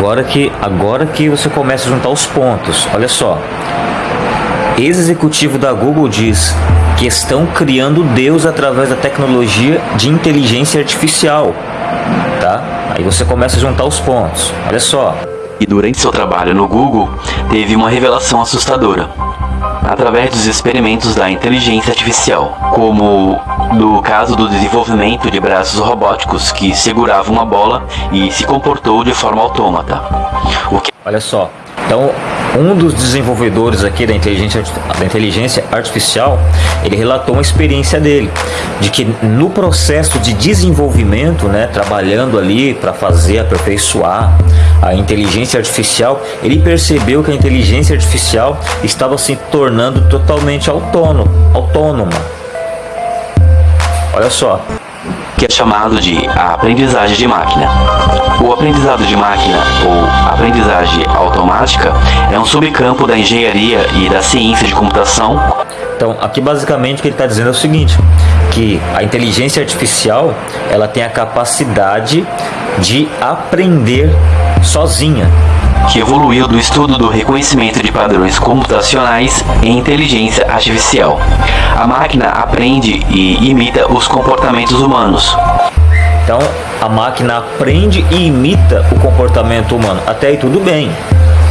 Agora que, agora que você começa a juntar os pontos, olha só. Ex-executivo da Google diz que estão criando Deus através da tecnologia de inteligência artificial, tá? Aí você começa a juntar os pontos. Olha só. E durante seu trabalho no Google, teve uma revelação assustadora através dos experimentos da inteligência artificial, como no caso do desenvolvimento de braços robóticos que seguravam uma bola e se comportou de forma autômata. Olha só, então um dos desenvolvedores aqui da inteligência, da inteligência artificial, ele relatou uma experiência dele, de que no processo de desenvolvimento, né, trabalhando ali para fazer aperfeiçoar a inteligência artificial, ele percebeu que a inteligência artificial estava se tornando totalmente autônomo, autônoma. Olha só, que é chamado de aprendizagem de máquina. O aprendizado de máquina, ou aprendizagem automática, é um subcampo da engenharia e da ciência de computação. Então, aqui basicamente o que ele está dizendo é o seguinte, que a inteligência artificial ela tem a capacidade de aprender sozinha que evoluiu do estudo do reconhecimento de padrões computacionais em inteligência artificial. A máquina aprende e imita os comportamentos humanos. Então, a máquina aprende e imita o comportamento humano. Até aí tudo bem.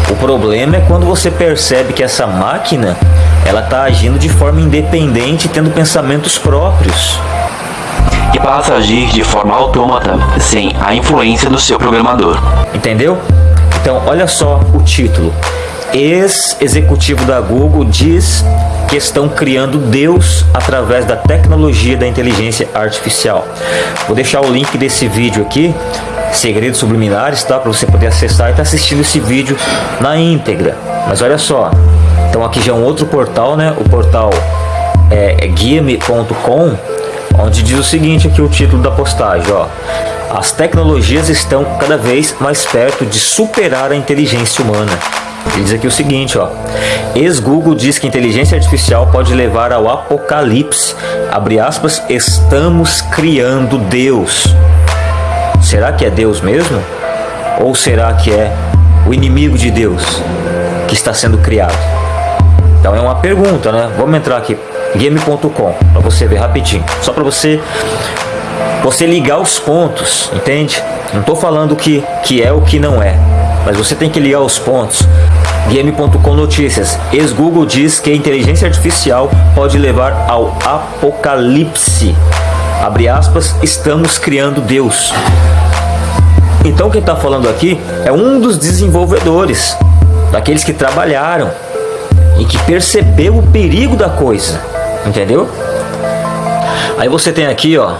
O problema é quando você percebe que essa máquina ela está agindo de forma independente, tendo pensamentos próprios. E passa a agir de forma autômata, sem a influência do seu programador. Entendeu? Então, olha só o título. Ex-executivo da Google diz que estão criando Deus através da tecnologia da inteligência artificial. Vou deixar o link desse vídeo aqui, Segredos Subliminares, tá? Para você poder acessar e estar tá assistindo esse vídeo na íntegra. Mas olha só, então aqui já é um outro portal, né? O portal é, é onde diz o seguinte aqui o título da postagem, ó. As tecnologias estão cada vez mais perto de superar a inteligência humana. Ele diz aqui o seguinte, ó. Ex-Google diz que inteligência artificial pode levar ao apocalipse. Abre aspas, estamos criando Deus. Será que é Deus mesmo? Ou será que é o inimigo de Deus que está sendo criado? Então é uma pergunta, né? Vamos entrar aqui, game.com, para você ver rapidinho. Só para você você ligar os pontos, entende? Não estou falando que, que é o que não é, mas você tem que ligar os pontos. Game.com Notícias. Ex-Google diz que a inteligência artificial pode levar ao apocalipse. Abre aspas, estamos criando Deus. Então quem está falando aqui é um dos desenvolvedores, daqueles que trabalharam e que percebeu o perigo da coisa, entendeu? Aí você tem aqui, ó,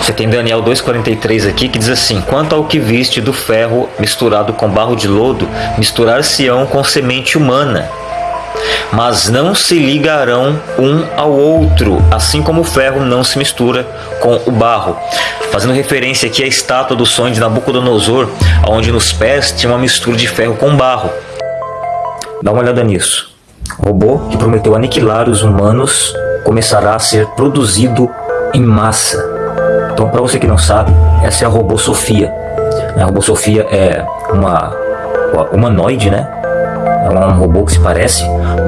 você tem Daniel 2,43 aqui que diz assim: Quanto ao que viste do ferro misturado com barro de lodo, misturar-se-ão com semente humana, mas não se ligarão um ao outro, assim como o ferro não se mistura com o barro. Fazendo referência aqui à estátua do sonho de Nabucodonosor, onde nos pés tinha uma mistura de ferro com barro. Dá uma olhada nisso. Robô que prometeu aniquilar os humanos começará a ser produzido em massa então, para você que não sabe, essa é a robô Sofia. A robô Sofia é uma humanoide, né? É um robô que se parece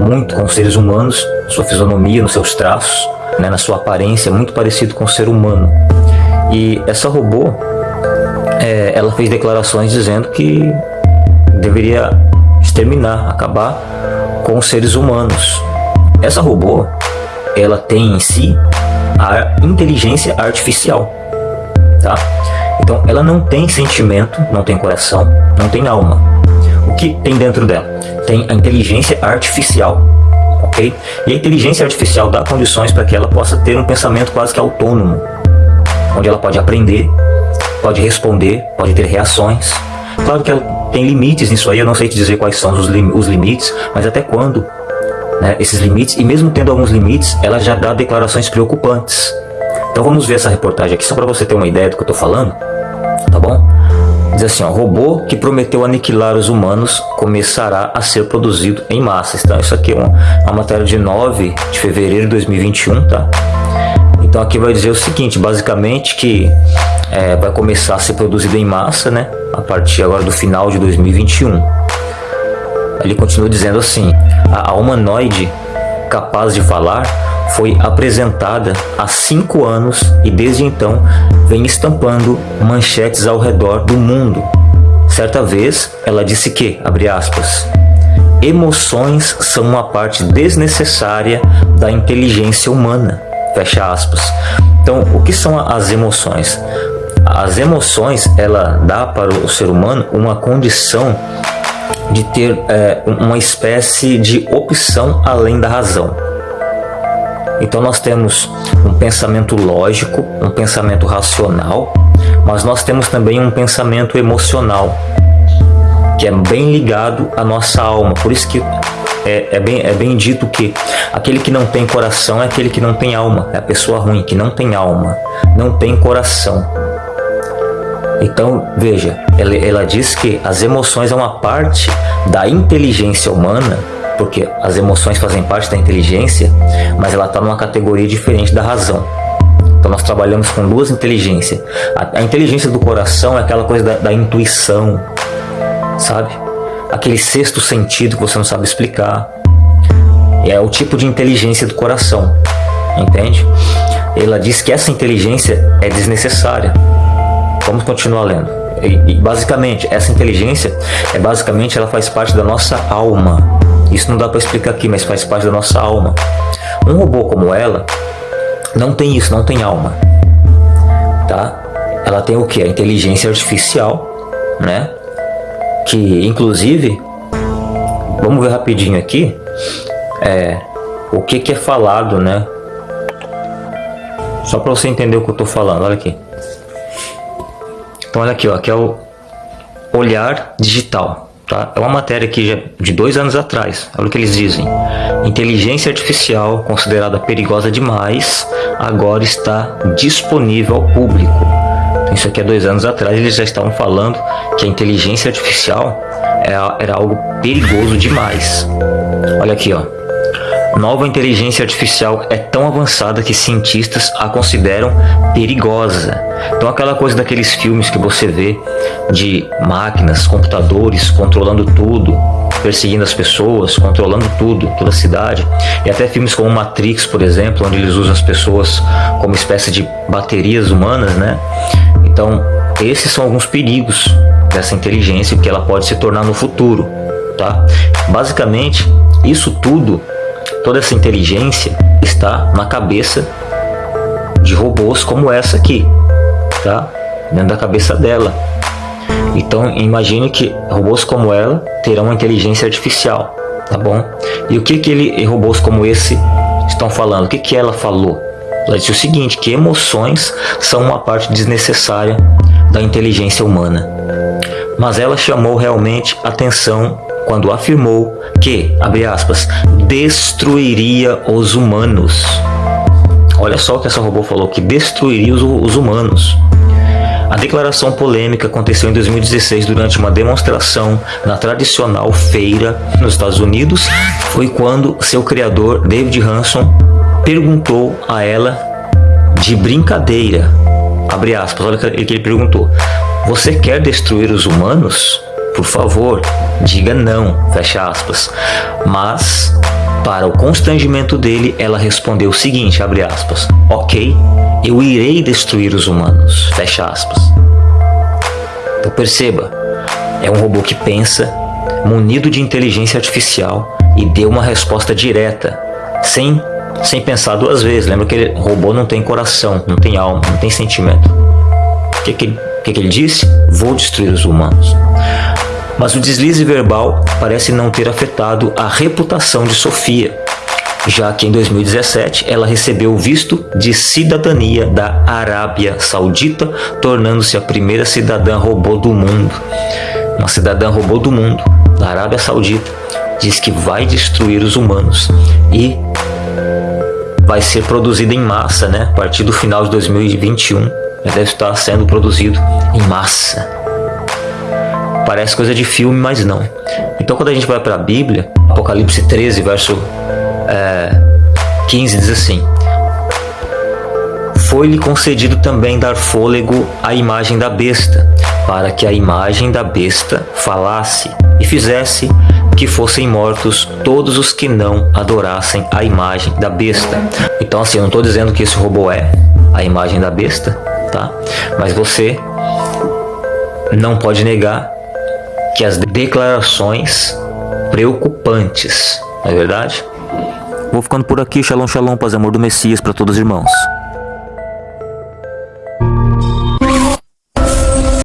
muito com seres humanos, sua fisionomia, nos seus traços, né? na sua aparência, é muito parecido com o ser humano. E essa robô, é, ela fez declarações dizendo que deveria exterminar, acabar com os seres humanos. Essa robô, ela tem em si a inteligência artificial tá? Então ela não tem sentimento, não tem coração, não tem alma. O que tem dentro dela? Tem a inteligência artificial, ok? E a inteligência artificial dá condições para que ela possa ter um pensamento quase que autônomo, onde ela pode aprender, pode responder, pode ter reações. Claro que ela tem limites nisso aí, eu não sei te dizer quais são os, lim os limites, mas até quando né, esses limites, e mesmo tendo alguns limites, ela já dá declarações preocupantes. Então vamos ver essa reportagem aqui só para você ter uma ideia do que eu estou falando, tá bom? Diz assim, ó, robô que prometeu aniquilar os humanos começará a ser produzido em massa. Então isso aqui é uma, uma matéria de 9 de fevereiro de 2021, tá? Então aqui vai dizer o seguinte, basicamente que é, vai começar a ser produzido em massa, né? A partir agora do final de 2021. Ele continua dizendo assim: a humanoide capaz de falar foi apresentada há cinco anos e desde então vem estampando manchetes ao redor do mundo. Certa vez ela disse que, abre aspas, emoções são uma parte desnecessária da inteligência humana, fecha aspas. Então, o que são as emoções? As emoções, ela dá para o ser humano uma condição de ter é, uma espécie de opção além da razão. Então nós temos um pensamento lógico, um pensamento racional, mas nós temos também um pensamento emocional, que é bem ligado à nossa alma. Por isso que é, é, bem, é bem dito que aquele que não tem coração é aquele que não tem alma, é a pessoa ruim, que não tem alma, não tem coração. Então, veja, ela, ela diz que as emoções é uma parte da inteligência humana, porque as emoções fazem parte da inteligência, mas ela está numa categoria diferente da razão. Então nós trabalhamos com duas inteligências. A, a inteligência do coração é aquela coisa da, da intuição, sabe? Aquele sexto sentido que você não sabe explicar. É o tipo de inteligência do coração, entende? Ela diz que essa inteligência é desnecessária. Vamos continuar lendo. E, e, basicamente, essa inteligência é basicamente ela faz parte da nossa alma. Isso não dá para explicar aqui, mas faz parte da nossa alma. Um robô como ela não tem isso, não tem alma, tá? Ela tem o que? A inteligência artificial, né? Que inclusive, vamos ver rapidinho aqui, é o que que é falado, né? Só para você entender o que eu tô falando, olha aqui. Então olha aqui, ó, aqui é o olhar digital. Tá? É uma matéria já de dois anos atrás. Olha o que eles dizem. Inteligência artificial, considerada perigosa demais, agora está disponível ao público. Então, isso aqui é dois anos atrás, eles já estavam falando que a inteligência artificial era, era algo perigoso demais. Olha aqui, ó. Nova inteligência artificial é tão avançada que cientistas a consideram perigosa. Então aquela coisa daqueles filmes que você vê de máquinas, computadores controlando tudo, perseguindo as pessoas, controlando tudo, toda a cidade. E até filmes como Matrix, por exemplo, onde eles usam as pessoas como espécie de baterias humanas, né? Então, esses são alguns perigos dessa inteligência que ela pode se tornar no futuro, tá? Basicamente, isso tudo Toda essa inteligência está na cabeça de robôs como essa aqui, tá? Dentro da cabeça dela. Então, imagine que robôs como ela terão uma inteligência artificial, tá bom? E o que que ele, robôs como esse estão falando? O que que ela falou? Ela disse o seguinte, que emoções são uma parte desnecessária da inteligência humana. Mas ela chamou realmente atenção quando afirmou que, abre aspas, destruiria os humanos. Olha só o que essa robô falou, que destruiria os, os humanos. A declaração polêmica aconteceu em 2016 durante uma demonstração na tradicional feira nos Estados Unidos. Foi quando seu criador, David Hanson, perguntou a ela de brincadeira, abre aspas, olha o que ele perguntou, você quer destruir os humanos? Por favor, diga não, fecha aspas. Mas, para o constrangimento dele, ela respondeu o seguinte, abre aspas, ok, eu irei destruir os humanos, fecha aspas. Então perceba, é um robô que pensa, munido de inteligência artificial e deu uma resposta direta, sem, sem pensar duas vezes. Lembra que o robô não tem coração, não tem alma, não tem sentimento. O que, que, que, que ele disse? Vou destruir os humanos. Mas o deslize verbal parece não ter afetado a reputação de Sofia, já que em 2017 ela recebeu o visto de cidadania da Arábia Saudita, tornando-se a primeira cidadã robô do mundo. Uma cidadã robô do mundo, da Arábia Saudita, diz que vai destruir os humanos e vai ser produzida em massa, né? A partir do final de 2021, já deve estar sendo produzido em massa. Parece coisa de filme, mas não. Então quando a gente vai para a Bíblia, Apocalipse 13, verso é, 15 diz assim: Foi-lhe concedido também dar fôlego à imagem da besta, para que a imagem da besta falasse e fizesse que fossem mortos todos os que não adorassem a imagem da besta. Então, assim, eu não estou dizendo que esse robô é a imagem da besta, tá? Mas você não pode negar que as declarações preocupantes, não é verdade? Vou ficando por aqui, shalom, shalom, paz e amor do Messias para todos os irmãos.